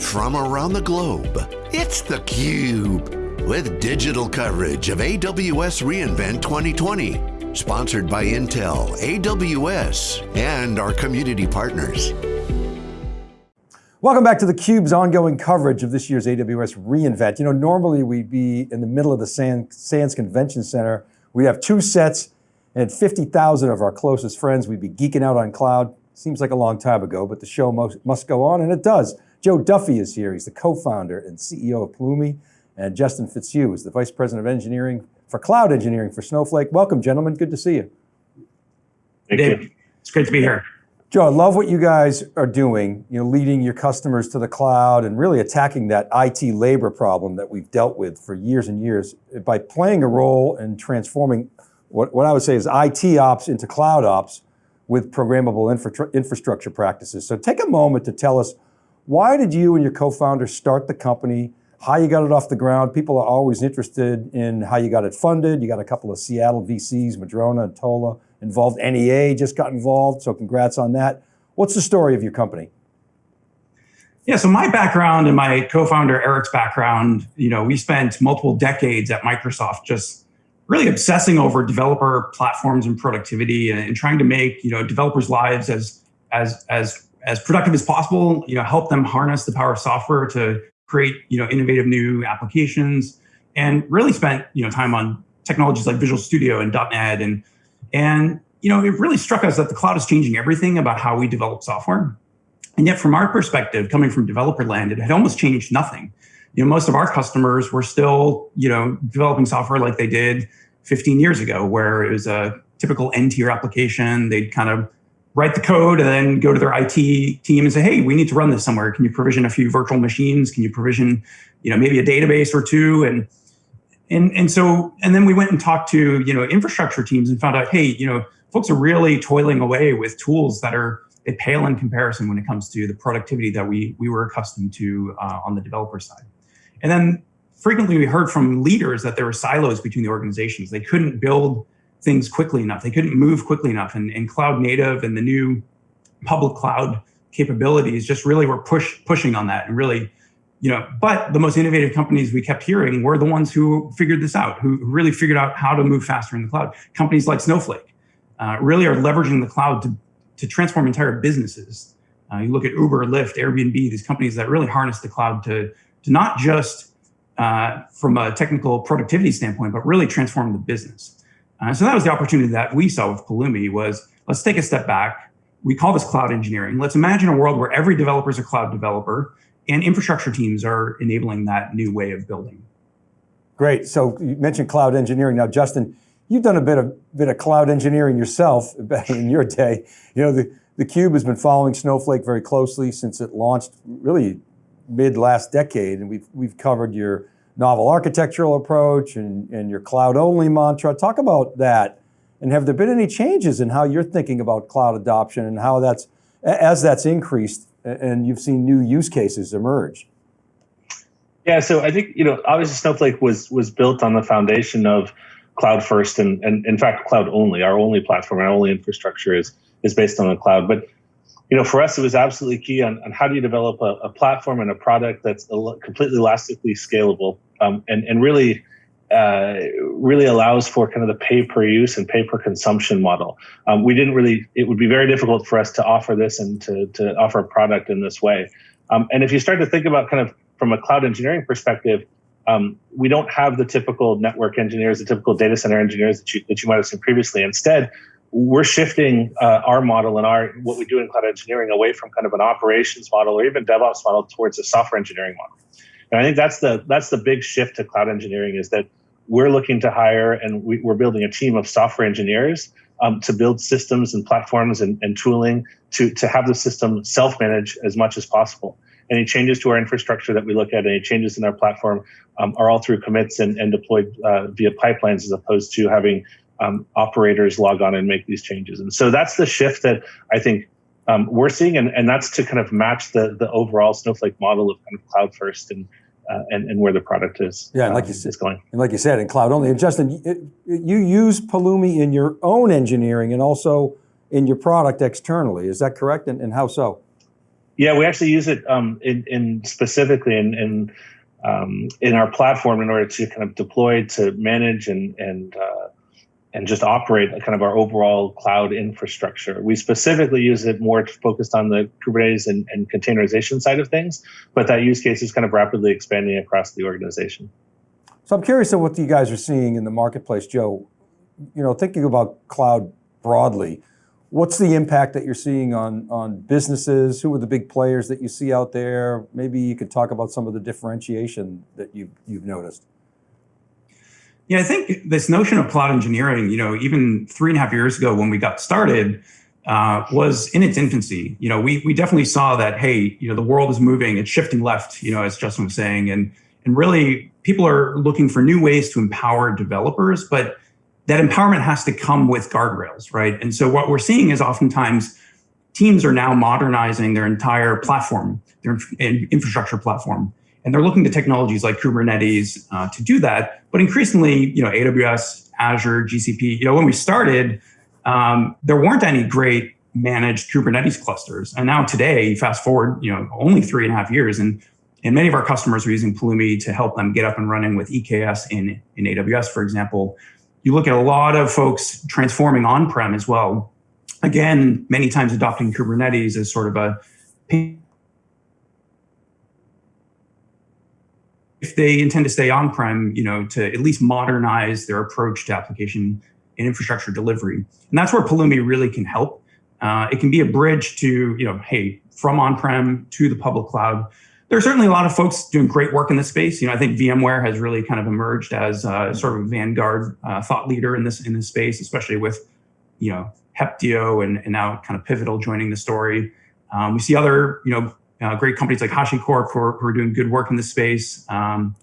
from around the globe. It's theCUBE, with digital coverage of AWS reInvent 2020. Sponsored by Intel, AWS, and our community partners. Welcome back to theCUBE's ongoing coverage of this year's AWS reInvent. You know, normally we'd be in the middle of the Sands Convention Center. We'd have two sets and 50,000 of our closest friends. We'd be geeking out on cloud. Seems like a long time ago, but the show must, must go on, and it does. Joe Duffy is here. He's the co-founder and CEO of Pulumi, and Justin Fitzhugh is the Vice President of Engineering for Cloud Engineering for Snowflake. Welcome, gentlemen. Good to see you. Thank Dave, you. It's great to be here. Joe, I love what you guys are doing, you know, leading your customers to the cloud and really attacking that IT labor problem that we've dealt with for years and years by playing a role in transforming what, what I would say is IT ops into cloud ops with programmable infra infrastructure practices. So take a moment to tell us, why did you and your co-founder start the company, how you got it off the ground? People are always interested in how you got it funded. You got a couple of Seattle VCs, Madrona and Tola involved. NEA just got involved, so congrats on that. What's the story of your company? Yeah, so my background and my co-founder Eric's background, you know, we spent multiple decades at Microsoft just really obsessing over developer platforms and productivity and, and, trying to make you know developers' lives as as as as productive as possible. You know, help them harness the power of software to create you know innovative new applications, and really spent you know time on technologies like Visual Studio and .NET and and you know it really struck us that the cloud is changing everything about how we develop software. And yet, from our perspective, coming from developer land, it had almost changed nothing you know, most of our customers were still, you know, developing software like they did 15 years ago, where it was a typical N-tier application. They'd kind of write the code and then go to their IT team and say, hey, we need to run this somewhere. Can you provision a few virtual machines? Can you provision, you know, maybe a database or two? And and and so and then we went and talked to you know infrastructure teams and found out, hey, you know, folks are really toiling away with tools that are they pale in comparison when it comes to the productivity that we we were accustomed to uh, on the developer side. And then frequently we heard from leaders that there were silos between the organizations. They couldn't build things quickly enough. They couldn't move quickly enough. And, and cloud native and the new public cloud capabilities just really were push, pushing on that and really, you know, but the most innovative companies we kept hearing were the ones who figured this out, who really figured out how to move faster in the cloud. Companies like Snowflake uh, really are leveraging the cloud to, to transform entire businesses. Uh, you look at Uber, Lyft, Airbnb, these companies that really harness the cloud to to not just uh, from a technical productivity standpoint, but really transform the business. Uh, so that was the opportunity that we saw with Pulumi was let's take a step back. We call this cloud engineering. Let's imagine a world where every developer is a cloud developer and infrastructure teams are enabling that new way of building. Great, so you mentioned cloud engineering. Now, Justin, you've done a bit of, bit of cloud engineering yourself back in your day. You know, the, the Cube has been following Snowflake very closely since it launched really mid last decade, and we've, we've covered your novel architectural approach and, and your cloud only mantra. Talk about that. And have there been any changes in how you're thinking about cloud adoption and how that's, as that's increased and you've seen new use cases emerge? Yeah, so I think, you know, obviously Snowflake was was built on the foundation of cloud first and, and in fact, cloud only. Our only platform, our only infrastructure is is based on the cloud. But you know, for us, it was absolutely key on, on how do you develop a, a platform and a product that's completely elastically scalable um, and, and really uh, really allows for kind of the pay per use and pay per consumption model. Um, we didn't really, it would be very difficult for us to offer this and to, to offer a product in this way. Um, and if you start to think about kind of from a cloud engineering perspective, um, we don't have the typical network engineers, the typical data center engineers that you, that you might have seen previously. Instead, we're shifting uh, our model and our what we do in cloud engineering away from kind of an operations model or even DevOps model towards a software engineering model. And I think that's the that's the big shift to cloud engineering is that we're looking to hire and we, are building a team of software engineers um, to build systems and platforms and, and tooling to to have the system self-manage as much as possible. Any changes to our infrastructure that we look at, any changes in our platform, um, are all through commits and, and deployed uh, via pipelines as opposed to having um, operators log on and make these changes. And so that's the shift that I think um, we're seeing, and, and that's to kind of match the the overall Snowflake model of kind of cloud first and uh, and, and where the product is. Yeah, like you said, is going. And like you said, in cloud only. And Justin, it, you use Pulumi in your own engineering and also in your product externally. Is that correct? And, and how so? Yeah, we actually use it um, in, in specifically in, in um, in our platform in order to kind of deploy to manage and and uh, and just operate kind of our overall cloud infrastructure. We specifically use it more focused on the Kubernetes and, and containerization side of things, but that use case is kind of rapidly expanding across the organization. So I'm curious of what you guys are seeing in the marketplace, Joe. You know, thinking about cloud broadly, what's the impact that you're seeing on, on businesses? Who are the big players that you see out there? Maybe you could talk about some of the differentiation that you've, you've noticed. Yeah, I think this notion of cloud engineering, you know, even three and a half years ago when we got started, uh, was in its infancy. You know, we we definitely saw that, hey, you know, the world is moving, it's shifting left, you know, as Justin was saying, and and really people are looking for new ways to empower developers, but that empowerment has to come with guardrails, right? And so what we're seeing is oftentimes teams are now modernizing their entire platform, their infrastructure platform. And they're looking to technologies like Kubernetes uh, to do that. But increasingly, you know, AWS, Azure, GCP, you know, when we started, um, there weren't any great managed Kubernetes clusters. And now today, fast forward, you know, only three and a half years, and and many of our customers are using Pulumi to help them get up and running with EKS in, in AWS, for example. You look at a lot of folks transforming on-prem as well. Again, many times adopting Kubernetes as sort of a if they intend to stay on-prem, you know, to at least modernize their approach to application and infrastructure delivery. And that's where Pulumi really can help. Uh, it can be a bridge to, you know, hey, from on-prem to the public cloud. There are certainly a lot of folks doing great work in this space. You know, I think VMware has really kind of emerged as uh, sort of a vanguard uh, thought leader in this in this space, especially with, you know, Heptio and, and now kind of Pivotal joining the story. Um, we see other, you know, uh, great companies like HashiCorp who are, who are, doing good work in this space. Um,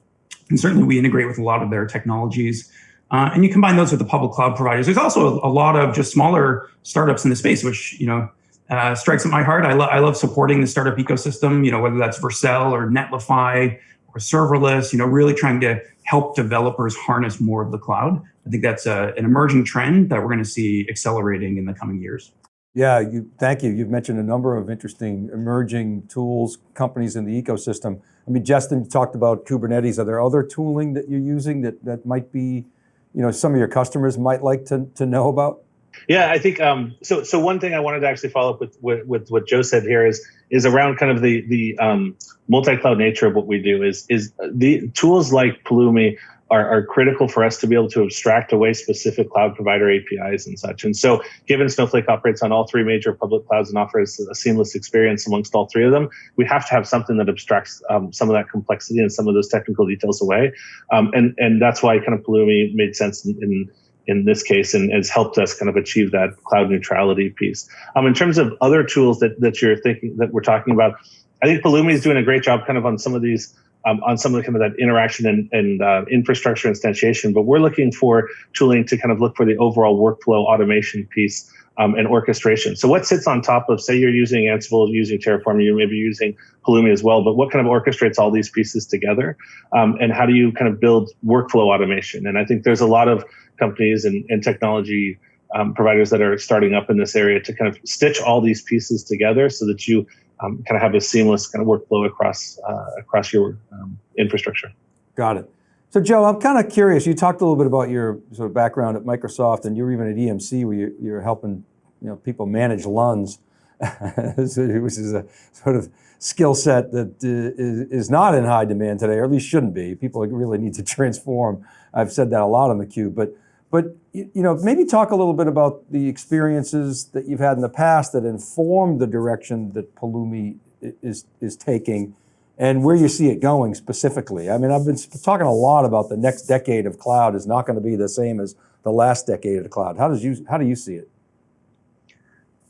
and certainly we integrate with a lot of their technologies. Uh, and you combine those with the public cloud providers. There's also a, a, lot of just smaller startups in the space, which you know uh, strikes at my heart. I, lo I love supporting the startup ecosystem. You know whether that's Vercel or Netlify or serverless. You know really trying to help developers harness more of the cloud. I think that's a, an emerging trend that we're going to see accelerating in the coming years. Yeah, you, thank you. You've mentioned a number of interesting emerging tools, companies in the ecosystem. I mean, Justin talked about Kubernetes. Are there other tooling that you're using that, that might be, you know, some of your customers might like to, to know about? Yeah, I think um, so. So one thing I wanted to actually follow up with, with, with what Joe said here is is around kind of the the um, multi-cloud nature of what we do. Is is the tools like Pulumi are, are critical for us to be able to abstract away specific cloud provider APIs and such. And so given Snowflake operates on all three major public clouds and offers a seamless experience amongst all three of them, we have to have something that abstracts um, some of that complexity and some of those technical details away. Um, and, and that's why kind of Pulumi made sense in, in in this case and has helped us kind of achieve that cloud neutrality piece. Um, in terms of other tools that, that you're thinking that we're talking about, I think Pulumi is doing a great job kind of on some of these um, on some of the kind of that interaction and, and uh, infrastructure instantiation. But we're looking for tooling to kind of look for the overall workflow automation piece um, and orchestration. So what sits on top of, say you're using Ansible, using Terraform, you may be using Pulumi as well, but what kind of orchestrates all these pieces together? Um, and how do you kind of build workflow automation? And I think there's a lot of companies and, and technology um, providers that are starting up in this area to kind of stitch all these pieces together so that you um, kind of have a seamless kind of workflow across uh, across your um, infrastructure. Got it. So Joe, I'm kind of curious. You talked a little bit about your sort of background at Microsoft, and you were even at EMC where you're, you're helping you know people manage LUNs, which is a sort of skill set that uh, is not in high demand today, or at least shouldn't be. People really need to transform. I've said that a lot on the cube, but but you know, maybe talk a little bit about the experiences that you've had in the past that informed the direction that Pulumi is, is taking and where you see it going specifically. I mean, I've been talking a lot about the next decade of cloud is not going to be the same as the last decade of the cloud. How, does you, how do you see it?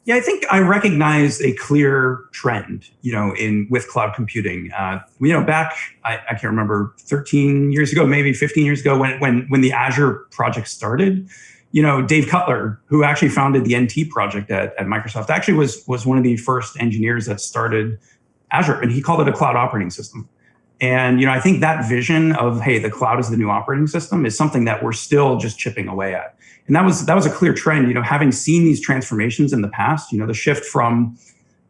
Yeah, I think I recognize a clear trend, you know, in with cloud computing. Uh, you know, back I, I, can't remember 13 years ago, maybe 15 years ago, when when when the Azure project started. You know, Dave Cutler, who actually founded the NT project at, at Microsoft, actually was was one of the first engineers that started Azure, and he called it a cloud operating system. And you know, I think that vision of hey, the cloud is the new operating system is something that we're still just chipping away at. And that was that was a clear trend, you know, having seen these transformations in the past, you know, the shift from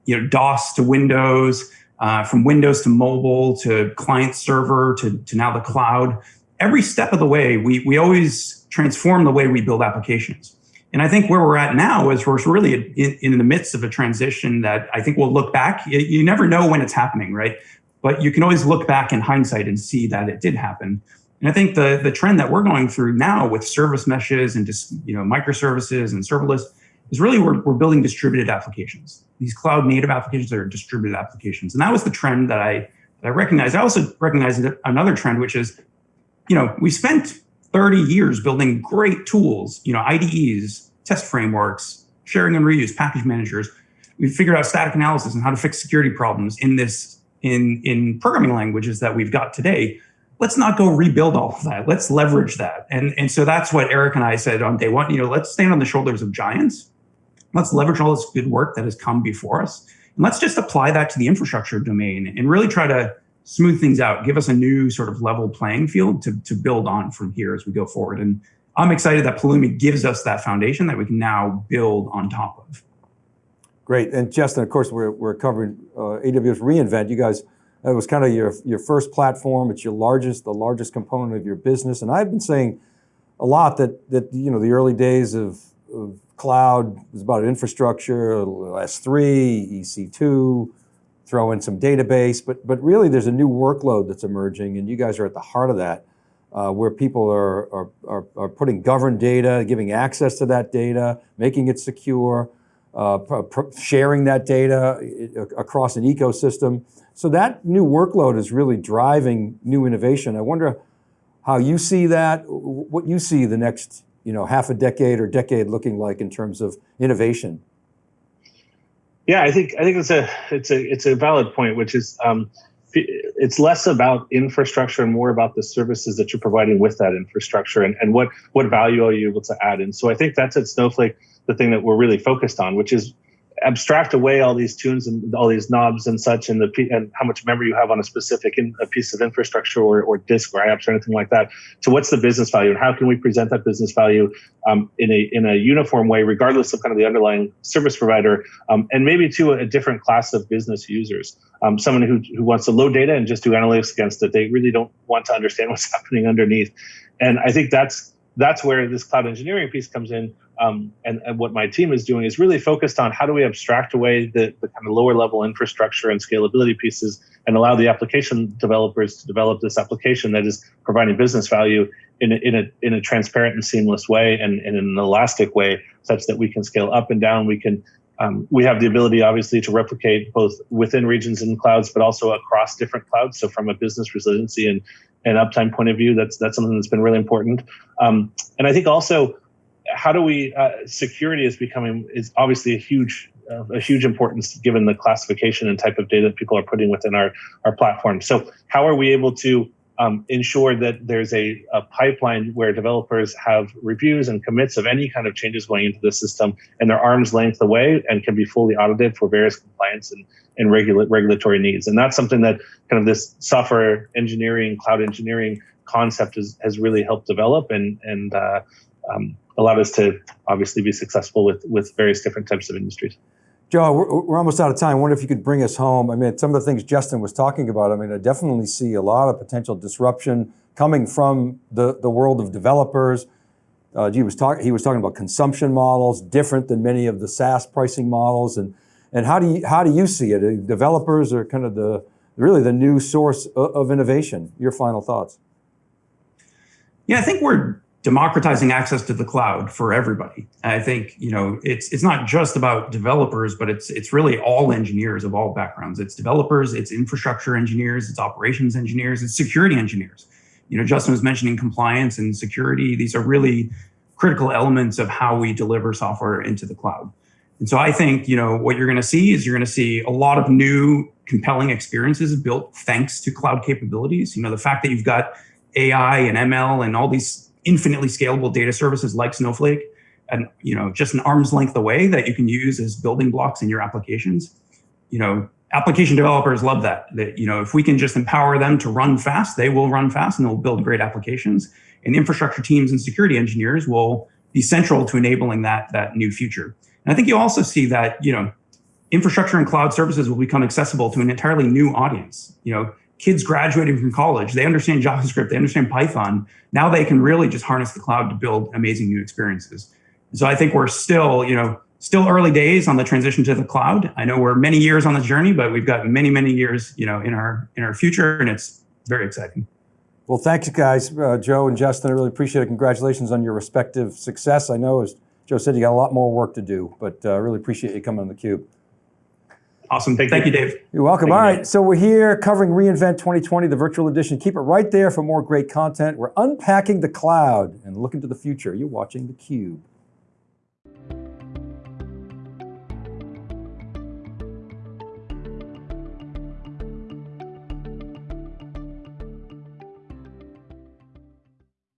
you know, DOS to Windows, uh, from Windows to mobile to client server to, to now the cloud. Every step of the way, we, we always transform the way we build applications. And I think where we're at now is we're really in, in the midst of a transition that I think we'll look back. You, you never know when it's happening, right? But you can always look back in hindsight and see that it did happen. And I think the, the trend that we're going through now with service meshes and just, you know, microservices and serverless is really we're, we're building distributed applications. These cloud native applications are distributed applications. And that was the trend that I, that I recognized. I also recognized another trend, which is, you know, we spent 30 years building great tools, you know, IDEs, test frameworks, sharing and reuse, package managers. We figured out static analysis and how to fix security problems in this, in, in programming languages that we've got today let's not go rebuild all of that. Let's leverage that. And, and so that's what Eric and I said on day one, you know, let's stand on the shoulders of giants Let's leverage all this good work that has come before us. And let's just apply that to the infrastructure domain and really try to smooth things out, give us a new sort of level playing field to, to build on from here as we go forward. And I'm excited that Pulumi gives us that foundation that we can now build on top of. Great, and Justin, of course, we're, we're covering uh, AWS reInvent. You guys, that was kind of your, your first platform. It's your largest, the largest component of your business. And I've been saying a lot that, that you know, the early days of, of cloud was about infrastructure, S3, EC2, throw in some database, but, but really there's a new workload that's emerging and you guys are at the heart of that, uh, where people are, are, are, are, putting governed data, giving access to that data, making it secure, uh, sharing that data across an ecosystem. So that new workload is really driving new innovation. I wonder how you see that, what you see the next you know, half a decade or decade looking like in terms of innovation? Yeah, I think I think it's a it's a it's a valid point, which is um, it's less about infrastructure and more about the services that you're providing with that infrastructure and, and what what value are you able to add. And so I think that's at Snowflake the thing that we're really focused on, which is abstract away all these tunes and all these knobs and such and the and how much memory you have on a specific in, a piece of infrastructure or, or disk or apps or anything like that to what's the business value and how can we present that business value um, in a in a uniform way regardless of kind of the underlying service provider um, and maybe to a, a, different class of business users um, someone who, who wants to load data and just do analytics against it they really don't want to understand what's happening underneath and i think that's that's where this cloud engineering piece comes in um, and, and, what my team is doing is really focused on how do we abstract away the, the kind of lower level infrastructure and scalability pieces and allow the application developers to develop this application that is providing business value in a, in a, in a transparent and seamless way and, and in an elastic way such that we can scale up and down. We can um, we have the ability, obviously, to replicate both within regions and clouds, but also across different clouds. So, from a business resiliency and, and uptime point of view, that's that's something that's been really important. Um, and I think also how do we uh, security is becoming is obviously a huge uh, a huge importance given the classification and type of data that people are putting within our our platform. So how are we able to um, ensure that there's a, a, pipeline where developers have reviews and commits of any kind of changes going into the system and their arm's length away and can be fully audited for various compliance and, and regula- regulatory needs. And that's something that kind of this software engineering, cloud engineering concept is, has really helped develop and, and uh, um, allowed us to obviously be successful with, with various different types of industries. Joe, we're, we're, almost out of time. I wonder if you could bring us home. I mean, some of the things Justin was talking about, I mean, I definitely see a lot of potential disruption coming from the, the world of developers. Uh, he, was talk, he was talking about consumption models, different than many of the SaaS pricing models. And, and how, do you, how do you see it? Developers are kind of the, really the new source of, of innovation. Your final thoughts. Yeah, I think we're democratizing access to the cloud for everybody. I think you know it's it's not just about developers, but it's it's really all engineers of all backgrounds. It's developers, it's infrastructure engineers, it's operations engineers, it's security engineers. You know, Justin was mentioning compliance and security. These are really critical elements of how we deliver software into the cloud. And so I think you know what you're going to see is you're going to see a lot of new compelling experiences built thanks to cloud capabilities. You know, the fact that you've got AI and ML and all these infinitely scalable data services like Snowflake and you know just an arm's length away that you can use as building blocks in your applications. You know, application developers love that. That you know, if we can just empower them to run fast, they will run fast and they'll build great applications. And infrastructure teams and security engineers will be central to enabling that that new future. And I think you also see that you know infrastructure and cloud services will become accessible to an entirely new audience. You know, kids graduating from college, they understand JavaScript, they understand Python. Now they can really just harness the cloud to build amazing new experiences. So I think we're still, you know, still early days on the transition to the cloud. I know we're many years on the journey, but we've got many, many years, you know, in our in our future, and it's very exciting. Well, thanks, guys. Uh, Joe and Justin, I really appreciate it. Congratulations on your respective success. I know, as Joe said, you got a lot more work to do, but I uh, really appreciate you coming on theCUBE. Awesome. Thank, Thank you. you. Dave. You're welcome. Thank All right, you, so we're here covering reInvent 2020, the virtual edition. Keep it right there for more great content. We're unpacking the cloud and looking to the future. You're watching theCUBE.